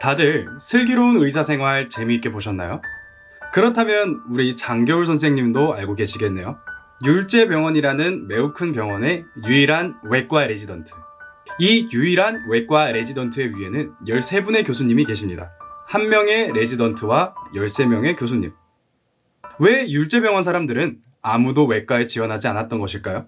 다들 슬기로운 의사생활 재미있게 보셨나요? 그렇다면 우리 장겨울 선생님도 알고 계시겠네요. 율제병원이라는 매우 큰 병원의 유일한 외과 레지던트. 이 유일한 외과 레지던트의 위에는 13분의 교수님이 계십니다. 한 명의 레지던트와 13명의 교수님. 왜 율제병원 사람들은 아무도 외과에 지원하지 않았던 것일까요?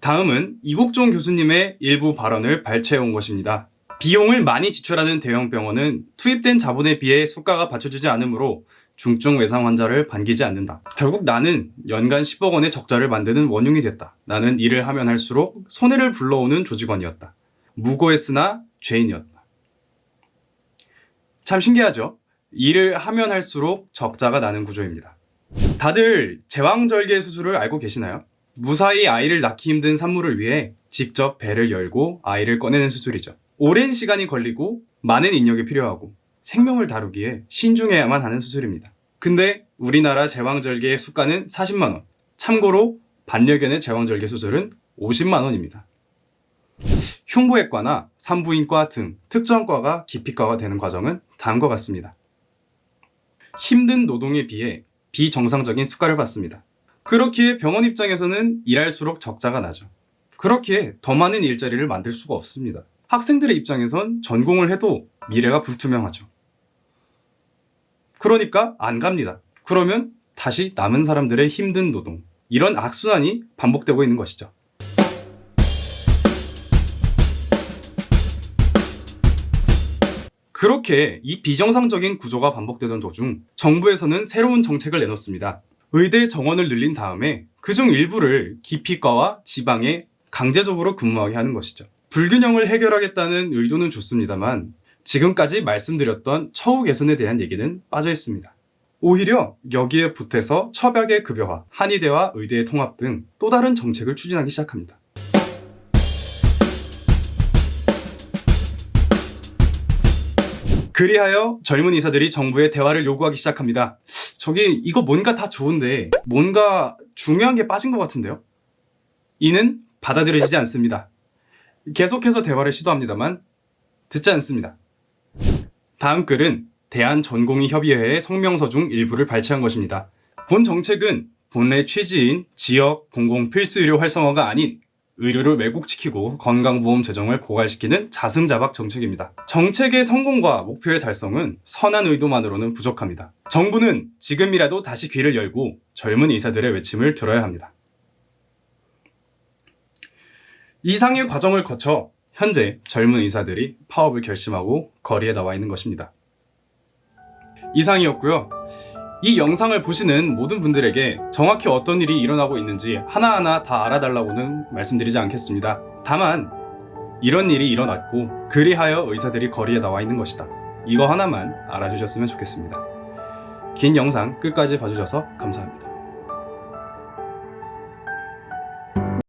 다음은 이국종 교수님의 일부 발언을 발췌해 온 것입니다. 비용을 많이 지출하는 대형 병원은 투입된 자본에 비해 수가가 받쳐주지 않으므로 중증 외상 환자를 반기지 않는다. 결국 나는 연간 10억 원의 적자를 만드는 원흉이 됐다. 나는 일을 하면 할수록 손해를 불러오는 조직원이었다. 무고했으나 죄인이었다. 참 신기하죠? 일을 하면 할수록 적자가 나는 구조입니다. 다들 제왕절개 수술을 알고 계시나요? 무사히 아이를 낳기 힘든 산모를 위해 직접 배를 열고 아이를 꺼내는 수술이죠. 오랜 시간이 걸리고 많은 인력이 필요하고 생명을 다루기에 신중해야만 하는 수술입니다. 근데 우리나라 제왕절개의 수가는 40만원. 참고로 반려견의 제왕절개 수술은 50만원입니다. 흉부외과나 산부인과 등 특정 과가 기피과가 되는 과정은 다음과 같습니다. 힘든 노동에 비해 비정상적인 수가를 받습니다. 그렇기에 병원 입장에서는 일할수록 적자가 나죠. 그렇기에 더 많은 일자리를 만들 수가 없습니다. 학생들의 입장에선 전공을 해도 미래가 불투명하죠. 그러니까 안 갑니다. 그러면 다시 남은 사람들의 힘든 노동, 이런 악순환이 반복되고 있는 것이죠. 그렇게 이 비정상적인 구조가 반복되던 도중 정부에서는 새로운 정책을 내놓습니다. 의대 정원을 늘린 다음에 그중 일부를 기피과와 지방에 강제적으로 근무하게 하는 것이죠. 불균형을 해결하겠다는 의도는 좋습니다만 지금까지 말씀드렸던 처우 개선에 대한 얘기는 빠져 있습니다. 오히려 여기에 보태서 처벽의 급여화, 한의대와 의대의 통합 등 또 다른 정책을 추진하기 시작합니다. 그리하여 젊은 의사들이 정부에 대화를 요구하기 시작합니다. 저기 이거 뭔가 다 좋은데 뭔가 중요한 게 빠진 것 같은데요? 이는 받아들여지지 않습니다. 계속해서 대화를 시도합니다만 듣지 않습니다. 다음 글은 대한전공의협의회의 성명서 중 일부를 발췌한 것입니다. 본 정책은 본래 취지인 지역 공공 필수의료 활성화가 아닌 의료를 왜곡시키고 건강보험 재정을 고갈시키는 자승자박 정책입니다. 정책의 성공과 목표의 달성은 선한 의도만으로는 부족합니다. 정부는 지금이라도 다시 귀를 열고 젊은 의사들의 외침을 들어야 합니다. 이상의 과정을 거쳐 현재 젊은 의사들이 파업을 결심하고 거리에 나와 있는 것입니다. 이상이었고요. 이 영상을 보시는 모든 분들에게 정확히 어떤 일이 일어나고 있는지 하나하나 다 알아달라고는 말씀드리지 않겠습니다. 다만 이런 일이 일어났고 그리하여 의사들이 거리에 나와 있는 것이다. 이거 하나만 알아주셨으면 좋겠습니다. 긴 영상 끝까지 봐주셔서 감사합니다.